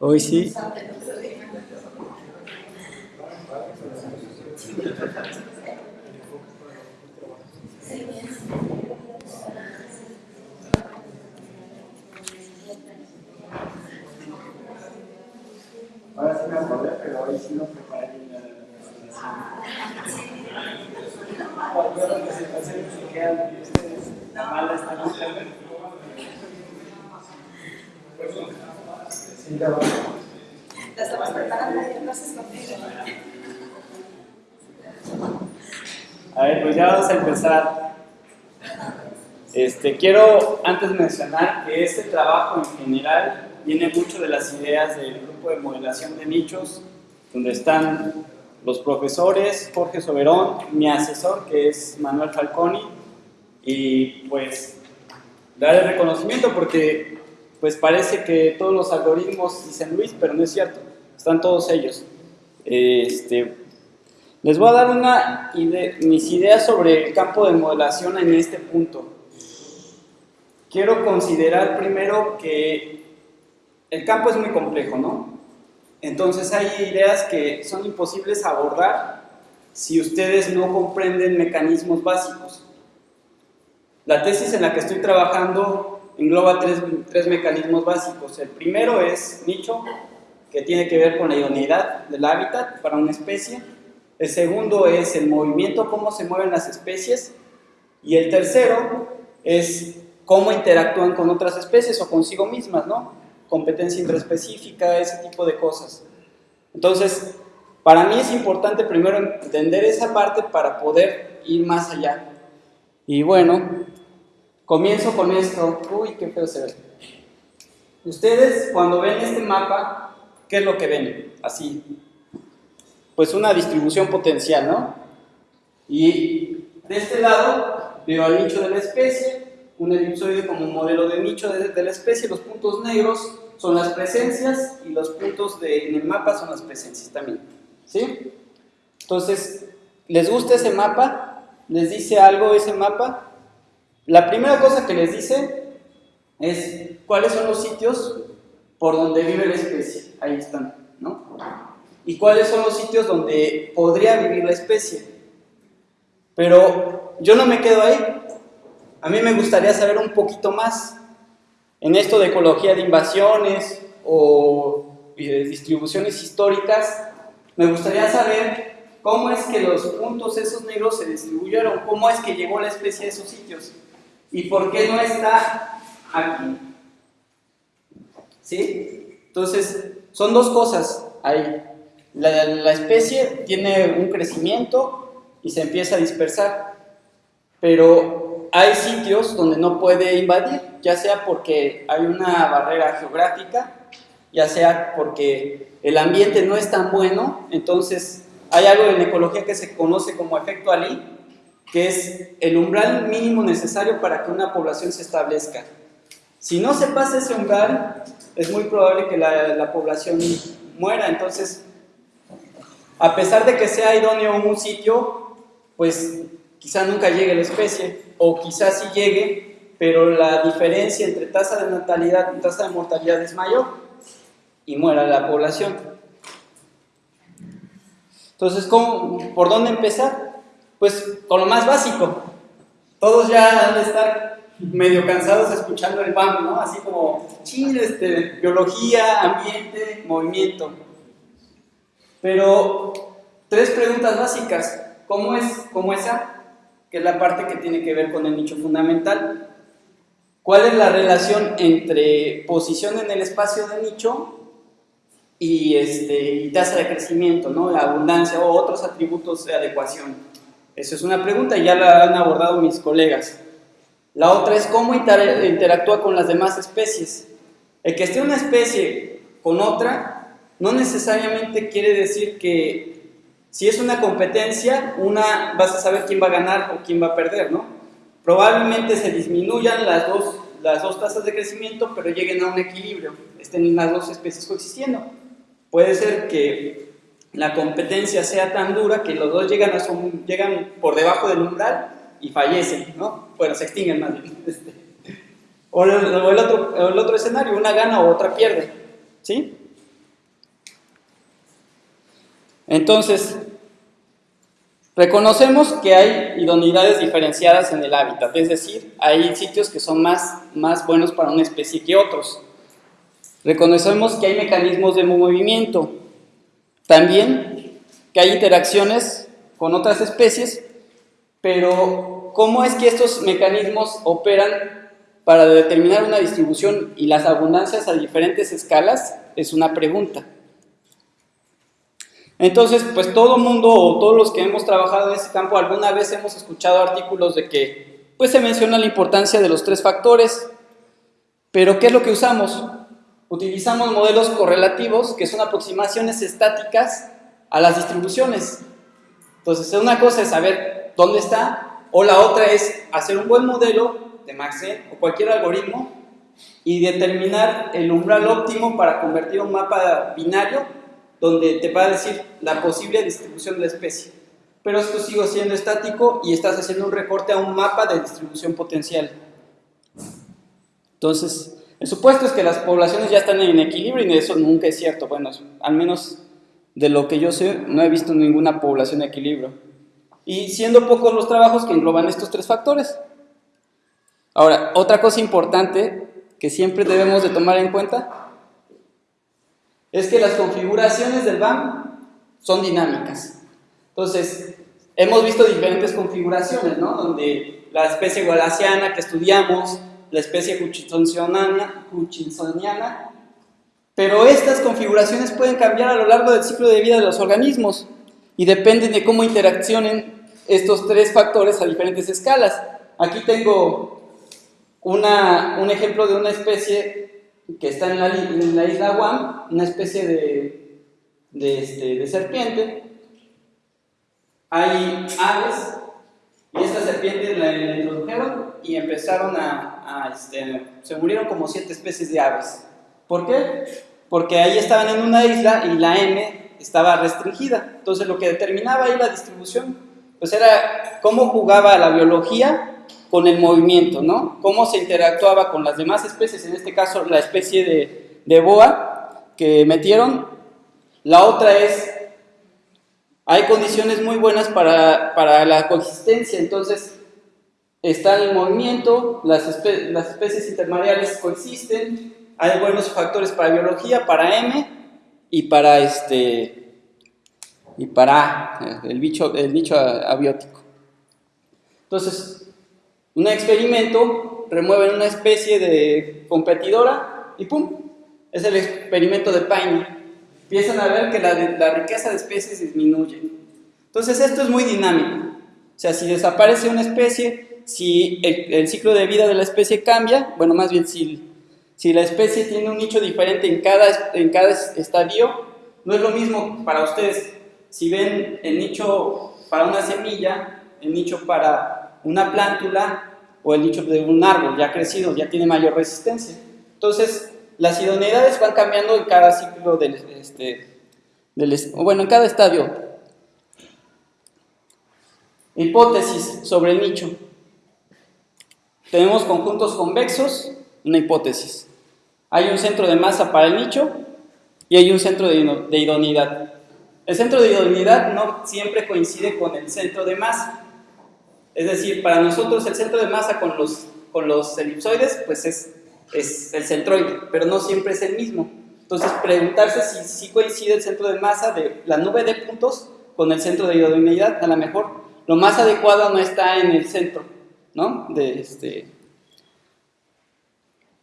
Hoy sí. Ahora sí me acordé, pero hoy sí no preparé bien la presentación. Yo la presentación se quedan ustedes mala están haciendo. A ver, pues ya vamos a empezar. Este, quiero antes mencionar que este trabajo en general viene mucho de las ideas del grupo de modelación de nichos, donde están los profesores Jorge Soberón, mi asesor que es Manuel Falconi, y pues dar el reconocimiento porque pues parece que todos los algoritmos dicen Luis, pero no es cierto, están todos ellos. Este, les voy a dar una mis ideas sobre el campo de modelación en este punto. Quiero considerar primero que el campo es muy complejo, ¿no? Entonces hay ideas que son imposibles abordar si ustedes no comprenden mecanismos básicos. La tesis en la que estoy trabajando engloba tres, tres mecanismos básicos. El primero es nicho, que tiene que ver con la idoneidad del hábitat para una especie. El segundo es el movimiento, cómo se mueven las especies. Y el tercero es cómo interactúan con otras especies o consigo mismas, ¿no? Competencia intraespecífica, ese tipo de cosas. Entonces, para mí es importante primero entender esa parte para poder ir más allá. Y bueno, comienzo con esto. Uy, qué feo se ve. Ustedes cuando ven este mapa, ¿qué es lo que ven? Así. Pues una distribución potencial, ¿no? Y de este lado veo al nicho de la especie, un elipsoide como modelo de nicho de, la especie, los puntos negros son las presencias y los puntos en el mapa son las presencias también. ¿Sí? Entonces, ¿les gusta ese mapa? ¿Les dice algo ese mapa? La primera cosa que les dice es cuáles son los sitios por donde vive la especie. Ahí están, ¿no? Y cuáles son los sitios donde podría vivir la especie. Pero yo no me quedo ahí. A mí me gustaría saber un poquito más en esto de ecología de invasiones o distribuciones históricas. Me gustaría saber cómo es que los puntos esos negros se distribuyeron, cómo es que llegó la especie a esos sitios y por qué no está aquí. ¿Sí? Entonces, son dos cosas ahí. La, la especie tiene un crecimiento y se empieza a dispersar, pero hay sitios donde no puede invadir, ya sea porque hay una barrera geográfica, ya sea porque el ambiente no es tan bueno, entonces hay algo en ecología que se conoce como efecto Ali, que es el umbral mínimo necesario para que una población se establezca. Si no se pasa ese umbral, es muy probable que la, la población muera, entonces, a pesar de que sea idóneo un sitio, pues quizá nunca llegue la especie, o quizás sí llegue, pero la diferencia entre tasa de natalidad y tasa de mortalidad es mayor y muera la población. Entonces, ¿cómo, ¿por dónde empezar? Pues con lo más básico. Todos ya han de estar medio cansados escuchando el BAM, ¿no? Así como, ching, este, biología, ambiente, movimiento. Pero, tres preguntas básicas. ¿Cómo es, cómo esa? Que es la parte que tiene que ver con el nicho fundamental. ¿Cuál es la relación entre posición en el espacio de nicho y, este, y tasa de crecimiento, ¿no? la abundancia o otros atributos de adecuación? Esa es una pregunta ya la han abordado mis colegas. La otra es cómo inter interactúa con las demás especies. El que esté una especie con otra no necesariamente quiere decir que si es una competencia, una vas a saber quién va a ganar o quién va a perder, ¿no? Probablemente se disminuyan las dos, las dos tasas de crecimiento, pero lleguen a un equilibrio, estén las dos especies coexistiendo. Puede ser que la competencia sea tan dura que los dos llegan, llegan por debajo del umbral y fallecen, ¿no? Bueno, se extinguen más bien. Este. O el, o el otro, el otro escenario, una gana o otra pierde. ¿Sí? Entonces, reconocemos que hay idoneidades diferenciadas en el hábitat, es decir, hay sitios que son más, más buenos para una especie que otros. Reconocemos que hay mecanismos de movimiento, también que hay interacciones con otras especies, pero ¿cómo es que estos mecanismos operan para determinar una distribución y las abundancias a diferentes escalas? Es una pregunta. Entonces, pues todo mundo o todos los que hemos trabajado en este campo alguna vez hemos escuchado artículos de que pues se menciona la importancia de los tres factores, pero ¿qué es lo que usamos? Utilizamos modelos correlativos, que son aproximaciones estáticas a las distribuciones. Entonces, una cosa es saber dónde está, o la otra es hacer un buen modelo de Maxent o cualquier algoritmo y determinar el umbral óptimo para convertir un mapa binario donde te va a decir la posible distribución de la especie. Pero esto sigue siendo estático y estás haciendo un recorte a un mapa de distribución potencial. Entonces, el supuesto es que las poblaciones ya están en equilibrio y eso nunca es cierto. Bueno, al menos de lo que yo sé, no he visto ninguna población en equilibrio. Y siendo pocos los trabajos que engloban estos tres factores. Ahora, otra cosa importante que siempre debemos de tomar en cuenta es que las configuraciones del BAM son dinámicas. Entonces, hemos visto diferentes configuraciones, ¿no? Donde la especie gualaciana que estudiamos, la especie hutchinsoniana, pero estas configuraciones pueden cambiar a lo largo del ciclo de vida de los organismos y dependen de cómo interaccionen estos tres factores a diferentes escalas. Aquí tengo una, un ejemplo de una especie que está en la, isla Guam, una especie de, de, este, de serpiente. Hay aves y esta serpiente la, introdujeron y empezaron a, a este, se murieron como siete especies de aves. ¿Por qué? Porque ahí estaban en una isla y la M estaba restringida. Entonces lo que determinaba ahí la distribución, pues era cómo jugaba la biología con el movimiento, ¿no? Cómo se interactuaba con las demás especies, en este caso la especie de, de boa que metieron. La otra es, hay condiciones muy buenas para, para la coexistencia, entonces está el movimiento, las, las especies intermareales coexisten, hay buenos factores para biología, para M y para este y para el bicho el nicho abiótico. Entonces, un experimento, remueven una especie de competidora y ¡pum! Es el experimento de Paine. Empiezan a ver que la, la riqueza de especies disminuye. Entonces esto es muy dinámico. O sea, si desaparece una especie, si el, ciclo de vida de la especie cambia, bueno, más bien si, si la especie tiene un nicho diferente en cada, en cada estadio, no es lo mismo para ustedes. Si ven el nicho para una semilla, el nicho para una plántula o el nicho de un árbol ya crecido, ya tiene mayor resistencia. Entonces, las idoneidades van cambiando en cada ciclo del, este, del, bueno, en cada estadio. Hipótesis sobre el nicho. Tenemos conjuntos convexos, una hipótesis. Hay un centro de masa para el nicho y hay un centro de, de idoneidad. El centro de idoneidad no siempre coincide con el centro de masa. Es decir, para nosotros el centro de masa con los, con los elipsoides, pues es, es el centroide, pero no siempre es el mismo. Entonces, preguntarse si, si coincide el centro de masa de la nube de puntos con el centro de idoneidad, a lo mejor lo más adecuado no está en el centro, ¿no? De este...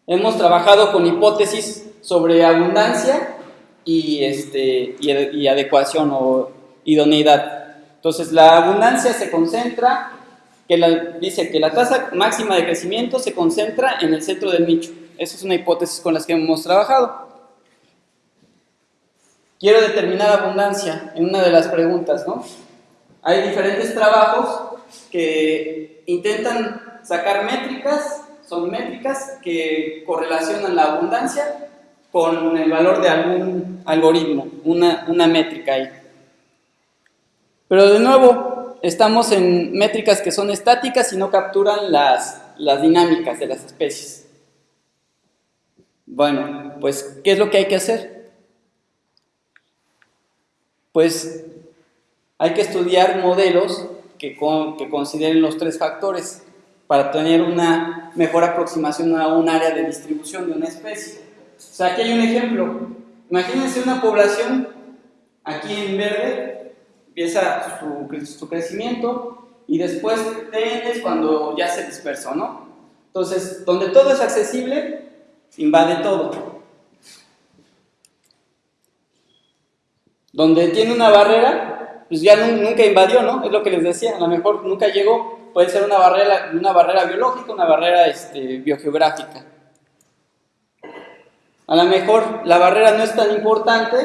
Hemos trabajado con hipótesis sobre abundancia y, este, y, adecuación o idoneidad. Entonces, la abundancia se concentra que dice que la tasa máxima de crecimiento se concentra en el centro del nicho. Esa es una hipótesis con las que hemos trabajado. Quiero determinar abundancia en una de las preguntas, ¿no? Hay diferentes trabajos que intentan sacar métricas, son métricas que correlacionan la abundancia con el valor de algún algoritmo, una, una métrica ahí. Pero de nuevo, estamos en métricas que son estáticas y no capturan las, las dinámicas de las especies. Bueno, pues, ¿qué es lo que hay que hacer? Pues hay que estudiar modelos que, consideren los tres factores para tener una mejor aproximación a un área de distribución de una especie. O sea, aquí hay un ejemplo. Imagínense una población aquí en verde, empieza su, su crecimiento y después es cuando ya se dispersó, ¿no? Entonces, donde todo es accesible, invade todo. Donde tiene una barrera, pues ya nunca invadió, ¿no? Es lo que les decía, a lo mejor nunca llegó. Puede ser una barrera, una barrera biológica, una barrera este, biogeográfica. A lo mejor la barrera no es tan importante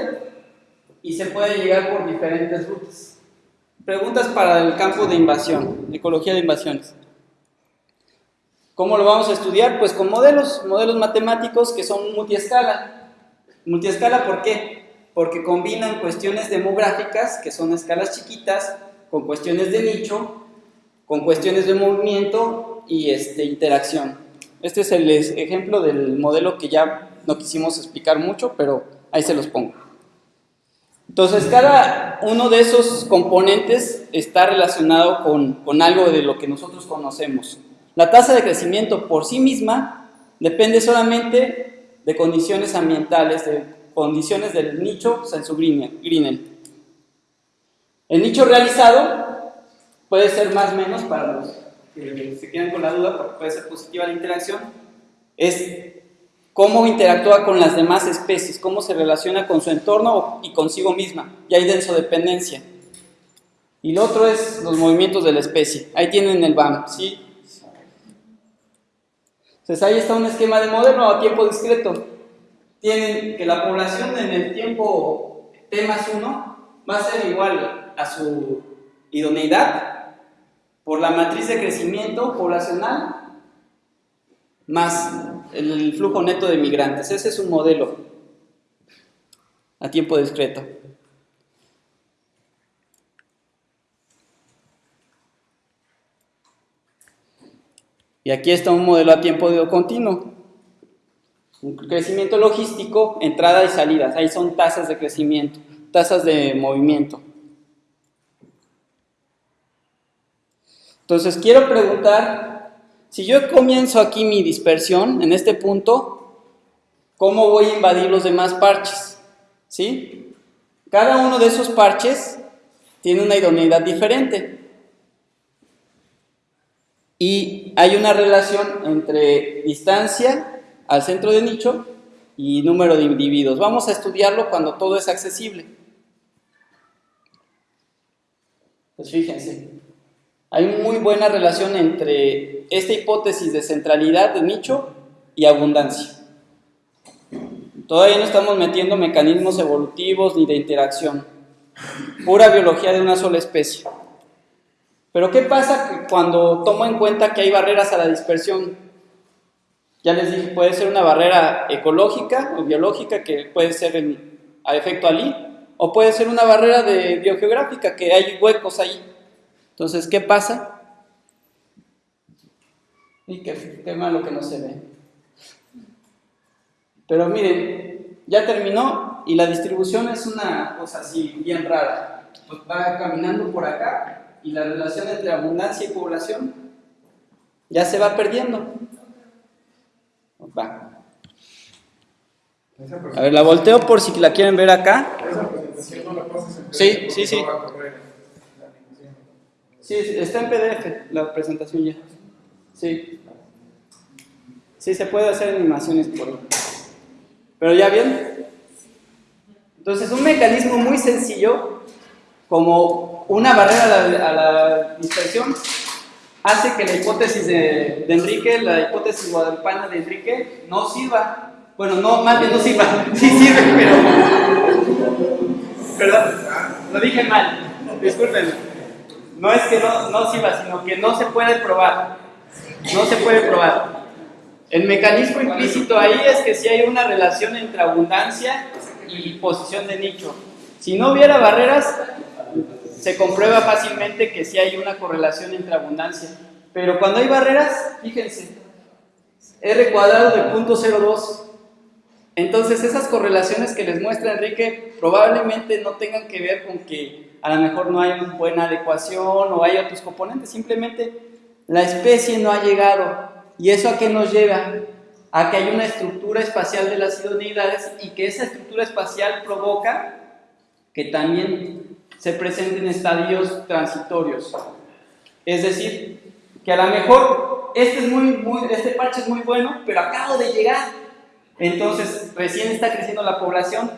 y se puede llegar por diferentes rutas. Preguntas para el campo de invasión, ecología de invasiones. ¿Cómo lo vamos a estudiar? Pues con modelos, modelos matemáticos que son multiescala. Multiescala, ¿por qué? Porque combinan cuestiones demográficas, que son escalas chiquitas, con cuestiones de nicho, con cuestiones de movimiento y este, interacción. Este es el ejemplo del modelo que ya no quisimos explicar mucho, pero ahí se los pongo. Entonces, cada uno de esos componentes está relacionado con, algo de lo que nosotros conocemos. La tasa de crecimiento por sí misma depende solamente de condiciones ambientales, de condiciones del nicho Grinnell. El nicho realizado puede ser más o menos para los que se quedan con la duda, porque puede ser positiva la interacción, es cómo interactúa con las demás especies, cómo se relaciona con su entorno y consigo misma. Y hay densodependencia. Y lo otro es los movimientos de la especie. Ahí tienen el BAM, ¿sí? Entonces ahí está un esquema de modelo a tiempo discreto. Tienen que la población en el tiempo T más 1 va a ser igual a su idoneidad por la matriz de crecimiento poblacional más el flujo neto de migrantes. Ese es un modelo a tiempo discreto. Y aquí está un modelo a tiempo continuo. Un crecimiento logístico, entrada y salidas. Ahí son tasas de crecimiento, tasas de movimiento. Entonces quiero preguntar si yo comienzo aquí mi dispersión en este punto, ¿cómo voy a invadir los demás parches? ¿Sí? Cada uno de esos parches tiene una idoneidad diferente. Y hay una relación entre distancia al centro de nicho y número de individuos. Vamos a estudiarlo cuando todo es accesible. Pues fíjense, hay muy buena relación entre esta hipótesis de centralidad de nicho y abundancia. Todavía no estamos metiendo mecanismos evolutivos ni de interacción, pura biología de una sola especie. Pero ¿qué pasa cuando tomo en cuenta que hay barreras a la dispersión? Ya les dije, puede ser una barrera ecológica o biológica que puede ser a efecto alí, o puede ser una barrera de biogeográfica que hay huecos ahí. Entonces, ¿qué pasa? Y qué, qué malo que no se ve. Pero miren, ya terminó y la distribución es una cosa así bien rara. Pues va caminando por acá y la relación entre abundancia y población ya se va perdiendo. Va. A ver, la volteo por si la quieren ver acá. Sí, sí, sí. Sí, está en PDF la presentación ya. Sí. Sí, se puede hacer animaciones por ahí. Pero ya bien. Entonces, un mecanismo muy sencillo, como una barrera a la, dispersión, hace que la hipótesis de, Enrique, la hipótesis guadalupana de Enrique, no sirva. Bueno, no, más bien no sirva. Sí sirve, pero. Perdón, lo dije mal. Disculpen no es que no, no sirva, sino que no se puede probar. No se puede probar. El mecanismo implícito ahí es que si hay una relación entre abundancia y posición de nicho. Si no hubiera barreras, se comprueba fácilmente que sí hay una correlación entre abundancia. Pero cuando hay barreras, fíjense, R cuadrado de 0.02 Entonces esas correlaciones que les muestra Enrique probablemente no tengan que ver con que a lo mejor no hay una buena adecuación o hay otros componentes, simplemente la especie no ha llegado. ¿Y eso a qué nos lleva? A que hay una estructura espacial de las idoneidades y que esa estructura espacial provoca que también se presenten estadios transitorios. Es decir, que a lo mejor este, este parche es muy bueno, pero acabo de llegar. Entonces, recién está creciendo la población,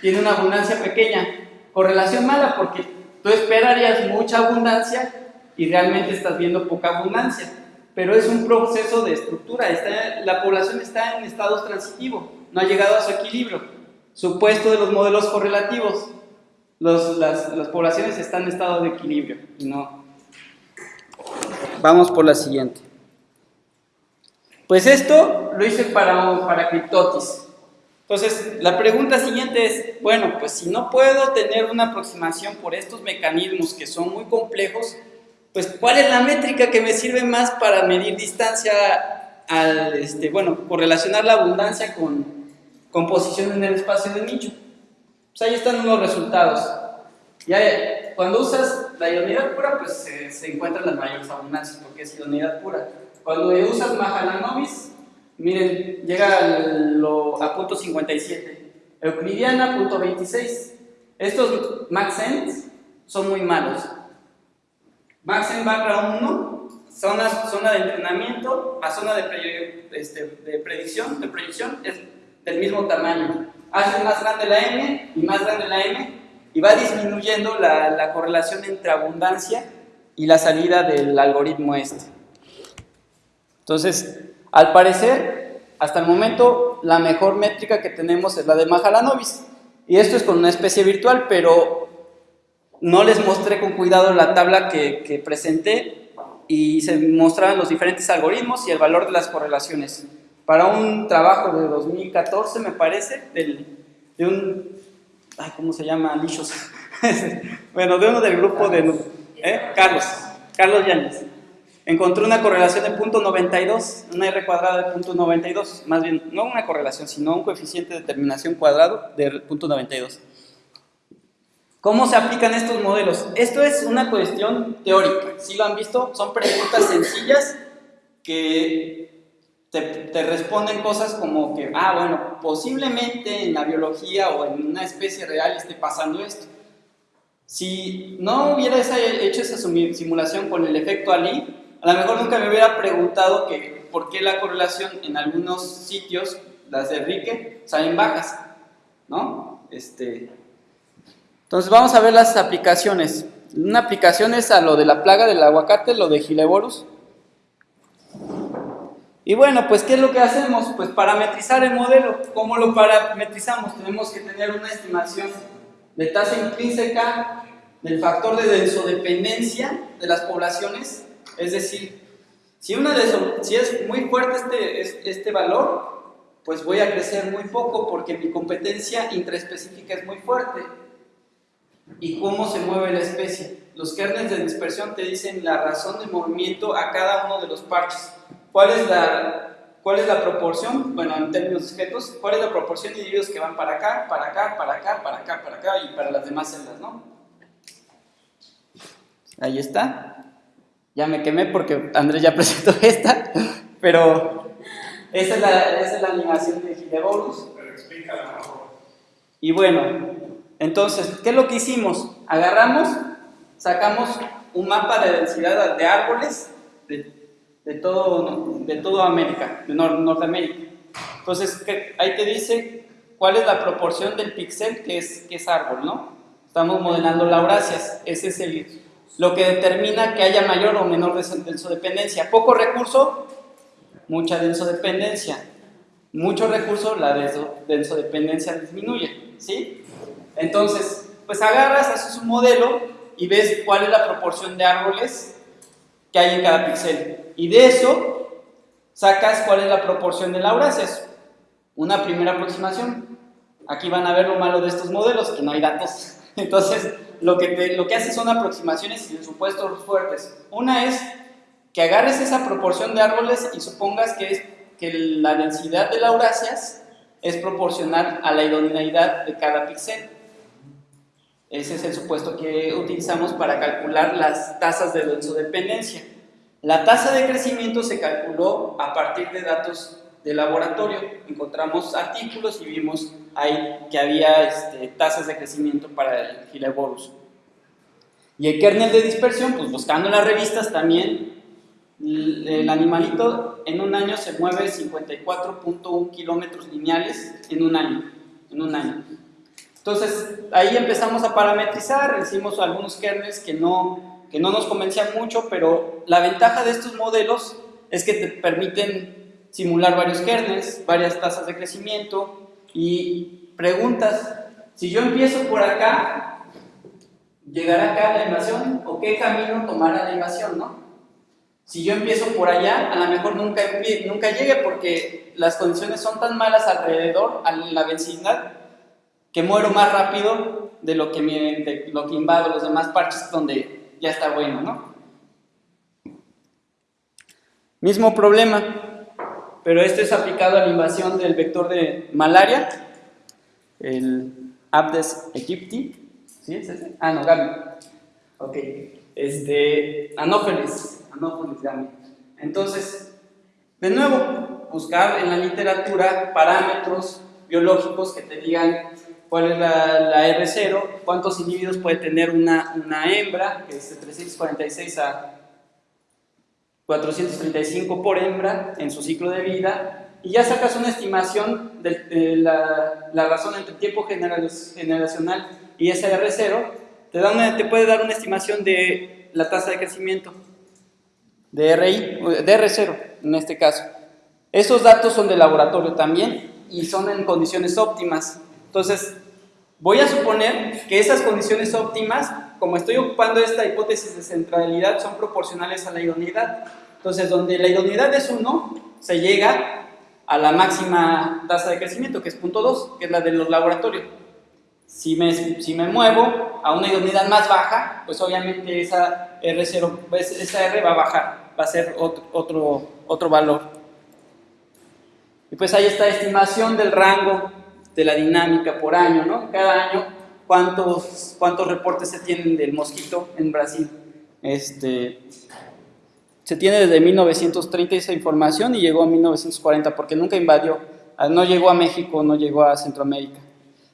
tiene una abundancia pequeña. Correlación mala porque tú esperarías mucha abundancia y realmente estás viendo poca abundancia. Pero es un proceso de estructura, está, la población está en estados transitivos, no ha llegado a su equilibrio. Supuesto de los modelos correlativos, las, las poblaciones están en estado de equilibrio no, Vamos por la siguiente. Pues esto lo hice para, para Cryptotis. Entonces, la pregunta siguiente es, bueno, pues si no puedo tener una aproximación por estos mecanismos que son muy complejos, pues ¿cuál es la métrica que me sirve más para medir distancia al, este, bueno, correlacionar la abundancia con, con posición en el espacio de nicho? Pues ahí están los resultados. Ya, cuando usas la idoneidad pura, pues se, encuentran las mayores abundancias, porque es idoneidad pura. Cuando usas Mahalanobis, miren, llega a punto 57. Euclidiana, punto 26. Estos Maxent son muy malos. Maxent barra 1, zona, zona de entrenamiento a zona de, este, de predicción, de predicción es del mismo tamaño. Hace más grande la M y más grande la M y va disminuyendo la, correlación entre abundancia y la salida del algoritmo este. Entonces, al parecer, hasta el momento, la mejor métrica que tenemos es la de Mahalanobis. Y esto es con una especie virtual, pero no les mostré con cuidado la tabla que, presenté y se mostraban los diferentes algoritmos y el valor de las correlaciones. Para un trabajo de 2014, me parece, de un ¿cómo se llama? Lichos. bueno, de uno del grupo de, ¿eh? Carlos, Carlos Yáñez. Encontró una correlación de punto 92, una R cuadrada de punto 92, más bien, no una correlación, sino un coeficiente de determinación cuadrado de punto 92. ¿Cómo se aplican estos modelos? Esto es una cuestión teórica, si lo han visto, son preguntas sencillas que te, responden cosas como que, ah, bueno, posiblemente en la biología o en una especie real esté pasando esto. Si no hubiera hecho esa simulación con el efecto Ali, a lo mejor nunca me hubiera preguntado que por qué la correlación en algunos sitios, las de Enrique, salen bajas, ¿no? Este, entonces vamos a ver las aplicaciones. Una aplicación es a lo de la plaga del aguacate, lo de Gileborus. Y bueno, pues ¿qué es lo que hacemos? Pues parametrizar el modelo. ¿Cómo lo parametrizamos? Tenemos que tener una estimación de tasa intrínseca del factor de densodependencia de las poblaciones. Es decir, si, una si es muy fuerte este, este valor, pues voy a crecer muy poco porque mi competencia intraespecífica es muy fuerte. ¿Y cómo se mueve la especie? Los kernels de dispersión te dicen la razón de movimiento a cada uno de los parches. ¿Cuál es la, cuál es la proporción? Bueno, en términos discretos, ¿cuál es la proporción de individuos que van para acá, para acá, para acá, para acá, para acá y para las demás celdas, ¿no? Ahí está. Ya me quemé porque Andrés ya presentó esta, pero esa es la, esa es la animación de Gileborus. Pero mejor. Y bueno, entonces, ¿qué es lo que hicimos? Agarramos, sacamos un mapa de densidad de árboles de de todo, de toda América, de Norteamérica. Entonces, ahí te dice cuál es la proporción del píxel que es, que es árbol, ¿no? Estamos modelando lauracias, ese es el, lo que determina que haya mayor o menor densodependencia. Poco recurso, mucha densodependencia. Mucho recurso, la densodependencia disminuye, ¿sí? Entonces, pues agarras, haces un modelo y ves cuál es la proporción de árboles que hay en cada píxel. Y de eso sacas cuál es la proporción de lauraceas. Una primera aproximación. Aquí van a ver lo malo de estos modelos, que no hay datos. Entonces, lo que, lo que hace son aproximaciones y supuestos fuertes. Una es que agarres esa proporción de árboles y supongas que, es, que la densidad de lauráceas es proporcional a la idoneidad de cada píxel. Ese es el supuesto que utilizamos para calcular las tasas de densodependencia. La tasa de crecimiento se calculó a partir de datos de laboratorio. Encontramos artículos y vimos ahí que había este, tasas de crecimiento para el Gileborus. Y el kernel de dispersión, pues buscando las revistas también, el animalito en un año se mueve 54.1 kilómetros lineales en un año. En un año. Entonces, ahí empezamos a parametrizar, hicimos algunos kernels que no, que no nos convencían mucho, pero la ventaja de estos modelos es que te permiten simular varios kernels, varias tasas de crecimiento y preguntas, si yo empiezo por acá, ¿llegará acá la invasión o qué camino tomará la invasión, no? Si yo empiezo por allá, a lo mejor nunca, nunca llegue porque las condiciones son tan malas alrededor, a la vecindad, que muero más rápido de lo que, me, lo que invado los demás parches donde ya está bueno, ¿no? Mismo problema, pero esto es aplicado a la invasión del vector de malaria, el Abdes aegypti, ¿sí es ese? Ah, no, Gaby. Ok, este, Anófeles, Anófeles Gaby. Entonces, de nuevo, buscar en la literatura parámetros biológicos que te digan cuál es la, R0, cuántos individuos puede tener una, una hembra, que es de 346 a 435 por hembra en su ciclo de vida, y ya sacas una estimación de, la, la, razón entre tiempo generacional y ese R0, te, da te puede dar una estimación de la tasa de crecimiento, de, RI, de R0 en este caso. Esos datos son de laboratorio también y son en condiciones óptimas. Entonces, voy a suponer que esas condiciones óptimas, como estoy ocupando esta hipótesis de centralidad, son proporcionales a la idoneidad. Entonces, donde la idoneidad es 1, se llega a la máxima tasa de crecimiento, que es 0.2, que es la de los laboratorios. Si me, si me muevo a una idoneidad más baja, pues obviamente esa R0, esa R va a bajar, va a ser otro, otro, otro valor. Y pues ahí está estimación del rango de la dinámica por año, ¿no? Cada año, ¿cuántos, cuántos reportes se tienen del mosquito en Brasil? Este, se tiene desde 1930 esa información y llegó a 1940 porque nunca invadió, ah, no llegó a México, no llegó a Centroamérica.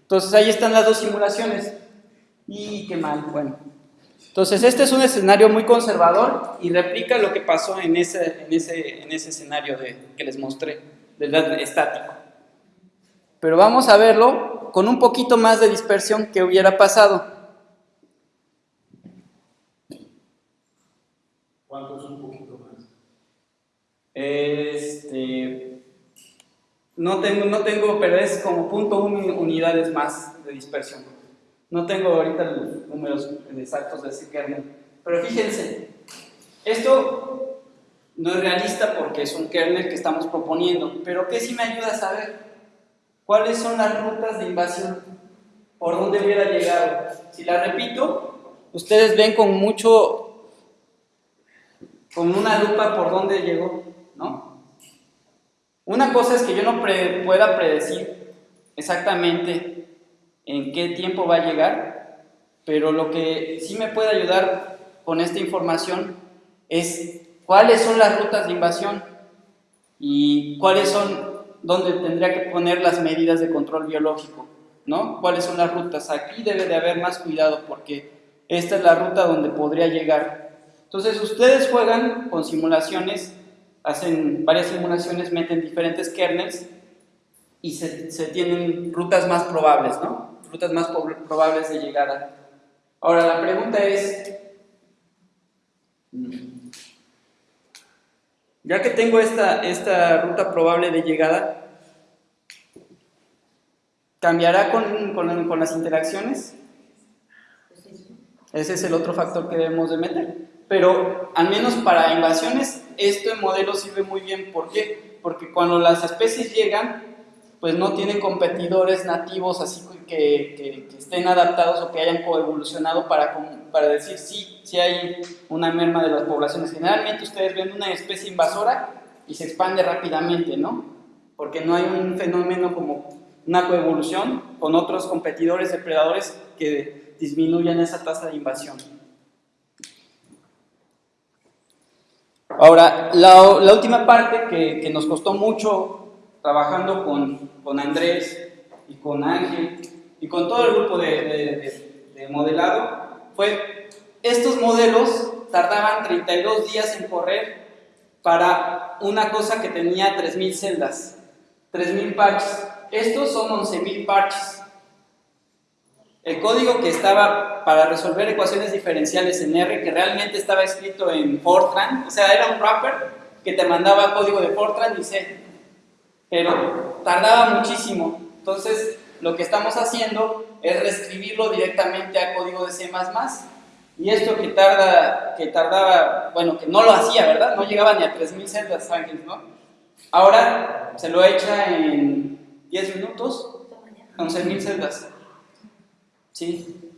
Entonces ahí están las dos simulaciones. Y qué mal, bueno. Entonces este es un escenario muy conservador y replica lo que pasó en ese, en ese, en ese escenario de, que les mostré, del estático. Pero vamos a verlo con un poquito más de dispersión que hubiera pasado. ¿Cuánto es un poquito más? Este, no tengo, no tengo, pero es como punto unidades más de dispersión. No tengo ahorita los números exactos de ese kernel. Pero fíjense, esto no es realista porque es un kernel que estamos proponiendo, pero ¿qué sí me ayuda a saber? ¿Cuáles son las rutas de invasión? ¿Por dónde hubiera llegado? Si la repito, ustedes ven con mucho, con una lupa por dónde llegó, ¿no? Una cosa es que yo no pueda predecir exactamente en qué tiempo va a llegar, pero lo que sí me puede ayudar con esta información es cuáles son las rutas de invasión y cuáles son donde tendría que poner las medidas de control biológico, ¿no? ¿Cuáles son las rutas? Aquí debe de haber más cuidado porque esta es la ruta donde podría llegar. Entonces ustedes juegan con simulaciones, hacen varias simulaciones, meten diferentes kernels y se, tienen rutas más probables, ¿no? Rutas más probables de llegada. Ahora la pregunta es, ya que tengo esta, esta ruta probable de llegada, ¿cambiará con, con, las interacciones? Ese es el otro factor que debemos de meter. Pero al menos para invasiones, este modelo sirve muy bien. ¿Por qué? Porque cuando las especies llegan, pues no tienen competidores nativos así que, estén adaptados o que hayan coevolucionado para, para decir sí, sí hay una merma de las poblaciones. Generalmente ustedes ven una especie invasora y se expande rápidamente, ¿no? porque no hay un fenómeno como una coevolución con otros competidores depredadores que disminuyan esa tasa de invasión. Ahora, la, la última parte que, que, nos costó mucho trabajando con, con, Andrés y con Ángel y con todo el grupo de, de, de, de modelado fue estos modelos tardaban 32 días en correr para una cosa que tenía 3.000 celdas, 3.000 parches. Estos son 11.000 parches. El código que estaba para resolver ecuaciones diferenciales en R, que realmente estaba escrito en Fortran, o sea, era un wrapper que te mandaba código de Fortran y C, pero tardaba muchísimo. Entonces, lo que estamos haciendo es reescribirlo directamente a código de C++. Y esto que, tarda, que tardaba, bueno, que no lo hacía, ¿verdad? No llegaba ni a 3.000 celdas ángeles, ¿no? Ahora se lo echa en 10 minutos, 11.000 celdas. ¿Sí?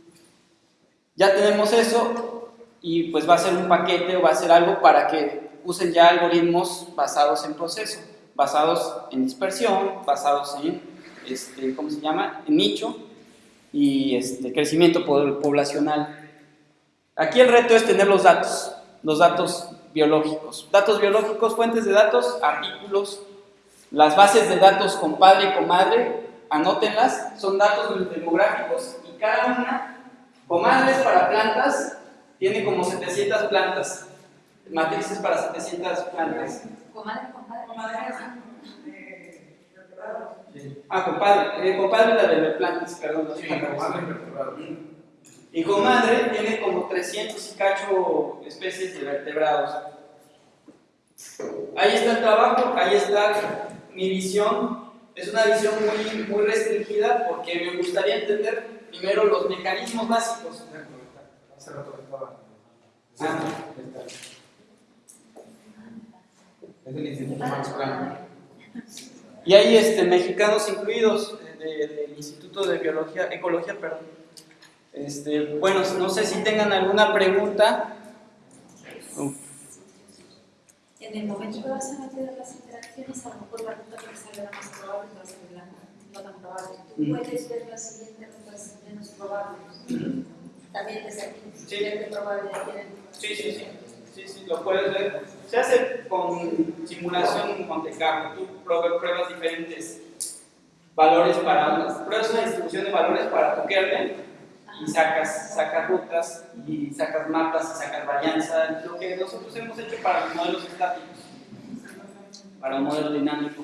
Ya tenemos eso y pues va a ser un paquete o va a ser algo para que usen ya algoritmos basados en proceso, basados en dispersión, basados en, este, ¿cómo se llama? Nicho y este, crecimiento poblacional. Aquí el reto es tener los datos, los datos biológicos. Datos biológicos, fuentes de datos, artículos, las bases de datos compadre y comadre, anótenlas, son datos demográficos y cada una, comadres para plantas, tiene como 700 plantas, matrices para 700 plantas. Comadre, compadre, comadre. Ah, compadre, eh, compadre la de plantas, perdón. Sí, compadre y comadre tiene como 300 y cacho especies de vertebrados. Ahí está el trabajo, ahí está mi visión. Es una visión muy, muy restringida porque me gustaría entender primero los mecanismos básicos. Hace rato estaba. Ah. Es del Instituto Max Planck. Y hay este, mexicanos incluidos de- de- del Instituto de Biología, Ecología, perdón. Este, bueno, no sé si tengan alguna pregunta. En el momento que vas a meter las interacciones, a lo mejor la ruta que salga más probable va a ser la no tan probable. Tú Mm. puedes ver las siguientes rutas menos probables. También desde aquí, Sí. Sí, sí, sí, sí, sí, lo puedes ver. Se hace con simulación Monte Carlo. Tú prue- pruebas diferentes valores para pruebas una distribución de valores para tu kernel y sacas, sacas rutas y sacas mapas y sacas varianza, lo que nosotros hemos hecho para los modelos estáticos, para un modelo dinámico.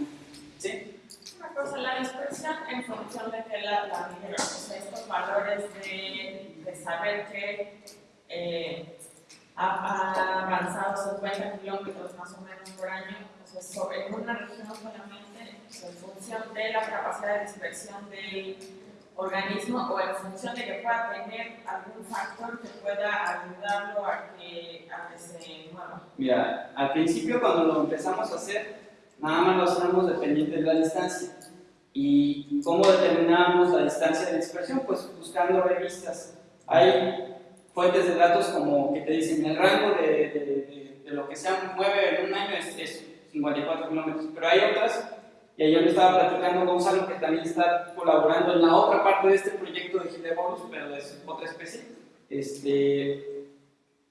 ¿Sí? Una cosa, la dispersión en función de que la, la estos valores de, de saber que eh, ha, avanzado 50 kilómetros más o menos por año, sea, sobre una región solamente, sea, en función de la capacidad de dispersión del organismo o en función de que pueda tener algún factor que pueda ayudarlo a que, a que se mueva. Mira, al principio cuando lo empezamos a hacer, nada más lo hacíamos dependiente de la distancia. ¿Y cómo determinábamos la distancia de dispersión? Pues buscando revistas. Hay fuentes de datos como que te dicen el rango de, de- de- de lo que se mueve en un año es, es 54 kilómetros, pero hay otras, y ayer me estaba platicando Gonzalo que también está colaborando en la otra parte de este proyecto de Gilebolus, pero de otra especie, este,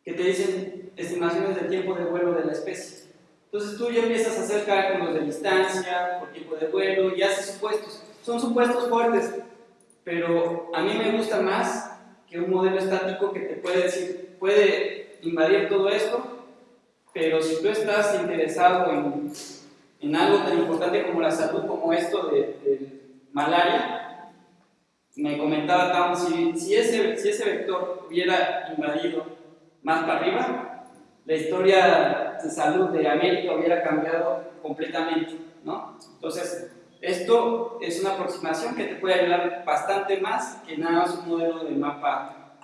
que te dicen estimaciones del tiempo de vuelo de la especie. Entonces tú ya empiezas a hacer cálculos de distancia, por tiempo de vuelo y haces supuestos. Son supuestos fuertes, pero a mí me gusta más que un modelo estático que te puede decir, puede invadir todo esto, pero si tú estás interesado en, algo tan importante como la salud, como esto de, malaria, me comentaba si, si, ese, si ese vector hubiera invadido más para arriba, la historia de salud de América hubiera cambiado completamente, ¿no? Entonces, esto es una aproximación que te puede ayudar bastante más que nada más un modelo de mapa,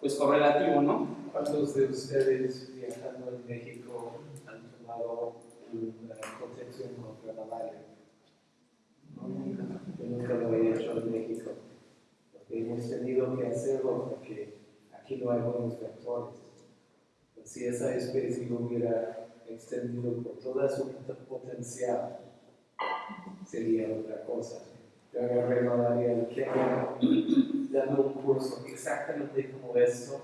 pues correlativo, ¿no? ¿Cuántos de ustedes viajando en México han tomado una protección contra la malaria? No, nunca. Yo nunca lo he hecho en México. Porque hemos tenido que hacerlo porque aquí no hay buenos vectores. Si esa especie hubiera extendido por toda su potencial sería otra cosa. Yo agarré malaria en Kenia dando un curso exactamente como esto,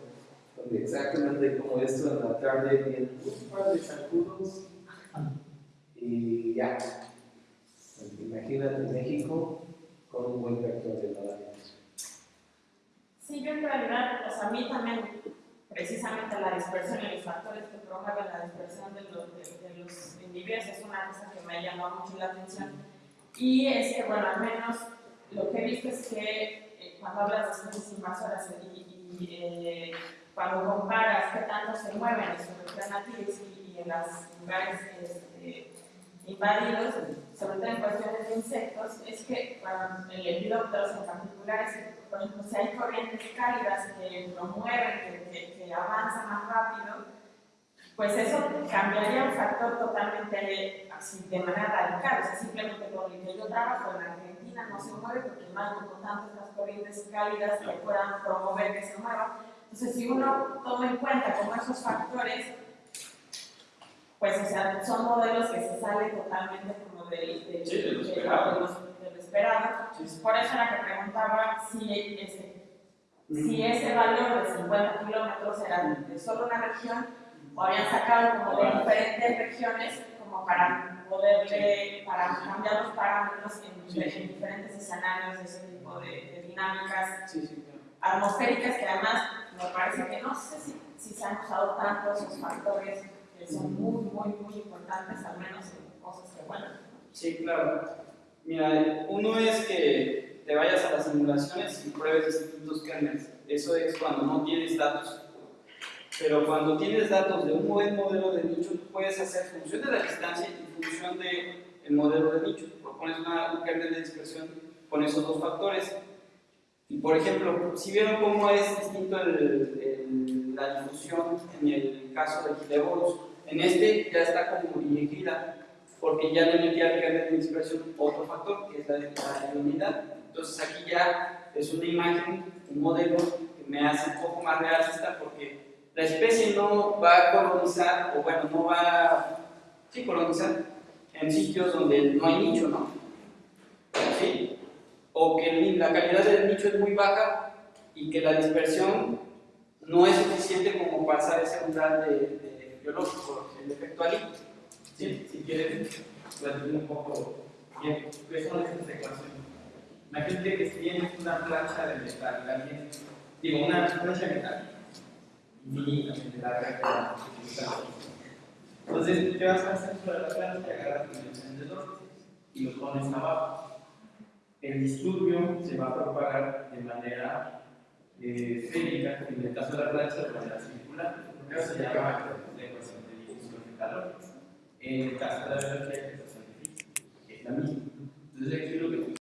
donde exactamente como esto en la tarde bien un par de sacudos y ya. Imagínate México con un buen vector de malaria. Sí, yo en realidad, o sea, a mí también, precisamente la dispersión y los factores que promueven la dispersión de los, individuos es una cosa que me ha llamado mucho la atención. Y es que, bueno, al menos lo que he visto es que eh, cuando hablas de especies invasoras y, eh, cuando comparas qué tanto se mueven en sus y, y en los lugares este, invadidos, sobre todo en cuestiones de insectos, es que bueno, el lepidópteros en particular, es que, por ejemplo, si hay corrientes cálidas que promueven, que, que, que avanzan más rápido, pues eso cambiaría un factor totalmente así, de manera radical, o sea, simplemente por el que yo trabajo en Argentina no se mueve porque no hay como tantas estas corrientes cálidas que puedan promover que se muevan. Entonces, si uno toma en cuenta como esos factores, pues, o sea, son modelos que se salen totalmente como del, del, Sí, de lo esperado. de los- de lo esperado. Sí. Por eso era que preguntaba si ese, si ese valor de 50 kilómetros era de solo una región o habían sacado como de diferentes regiones como para poderle, para cambiar los parámetros en, Sí. en diferentes escenarios de ese tipo de, de dinámicas Sí, sí, claro. atmosféricas que además me parece que no sé si, si se han usado tanto esos factores que son muy, muy, muy importantes, al menos en cosas que, bueno, Sí, claro. Mira, uno es que te vayas a las simulaciones y pruebes distintos kernels. Eso es cuando no tienes datos. Pero cuando tienes datos de un buen modelo de nicho, puedes hacer función de la distancia y función del el modelo de nicho. Propones una, un kernel de dispersión con esos dos factores. Y por ejemplo, si vieron cómo es distinto el- el- la difusión en el caso de Kilevorus, en este ya está como dirigida porque ya le metí al kernel de dispersión otro factor, que es la, la ionidad. Entonces aquí ya es una imagen, un modelo que me hace un poco más realista porque la especie no va a colonizar, o bueno, no va a sí, colonizar en sitios donde no hay nicho, ¿no? ¿Sí? O que la calidad del nicho es muy baja y que la dispersión no es suficiente como pasar ese umbral de, de biológico, el efecto alito. Sí, si quieres, platicar un poco bien, ¿qué son estas ecuaciones? Imagínate que tienes una plancha de metal, alguien, digo, una plancha de metal, infinitamente larga. Entonces, ¿qué vas a hacer sobre la plancha? Agarras un encendedor y lo pones abajo. El disturbio se va a propagar de manera eh, esférica, en el caso de la plancha, de manera circular. Primero se llama de de calor. En el caso de la velocidad, que es la misma. Entonces aquí lo que